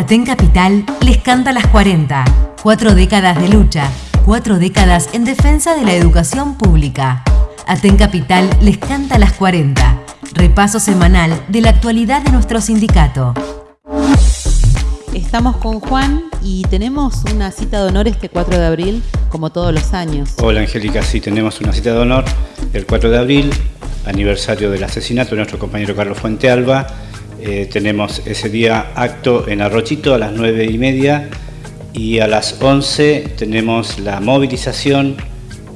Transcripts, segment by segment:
Aten Capital les canta las 40. Cuatro décadas de lucha, cuatro décadas en defensa de la educación pública. Aten Capital les canta las 40. Repaso semanal de la actualidad de nuestro sindicato. Estamos con Juan y tenemos una cita de honor este 4 de abril, como todos los años. Hola Angélica, sí, tenemos una cita de honor el 4 de abril, aniversario del asesinato de nuestro compañero Carlos Fuente Alba. Eh, tenemos ese día acto en Arrochito a las 9 y media y a las 11 tenemos la movilización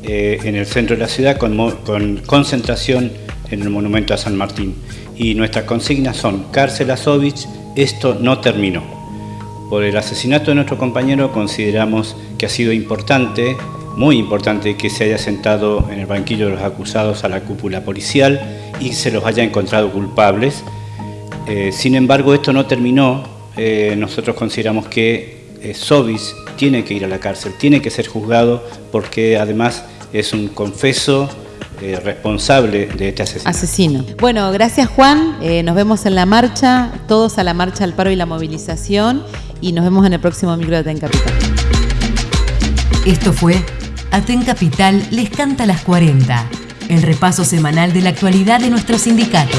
eh, en el centro de la ciudad con, con concentración en el monumento a San Martín. Y nuestras consignas son cárcel a Sovich, esto no terminó. Por el asesinato de nuestro compañero consideramos que ha sido importante, muy importante, que se haya sentado en el banquillo de los acusados a la cúpula policial y se los haya encontrado culpables. Eh, sin embargo, esto no terminó. Eh, nosotros consideramos que eh, Sobis tiene que ir a la cárcel, tiene que ser juzgado porque además es un confeso responsable de este asesinato. Asesino. Bueno, gracias Juan. nos vemos en la marcha, todos a la marcha al paro y la movilización y nos vemos en el próximo micro de Aten Capital. Esto fue Aten Capital les canta las 40, el repaso semanal de la actualidad de nuestro sindicato.